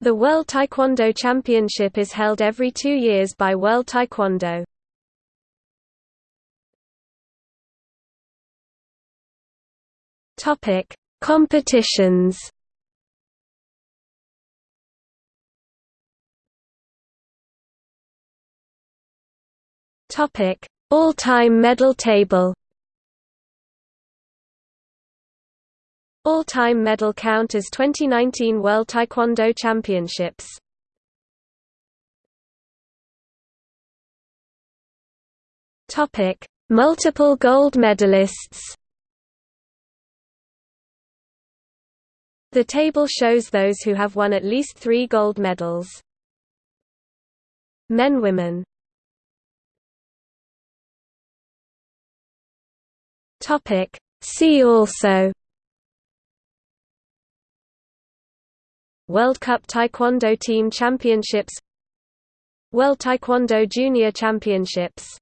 The World Taekwondo Championship is held every two years by World Taekwondo. Topic: Competitions. Topic: All-time medal table. All-time medal count as 2019 World Taekwondo Championships. Topic: Multiple gold medalists. The table shows those who have won at least 3 gold medals. Men women. Topic: See also World Cup Taekwondo Team Championships World Taekwondo Junior Championships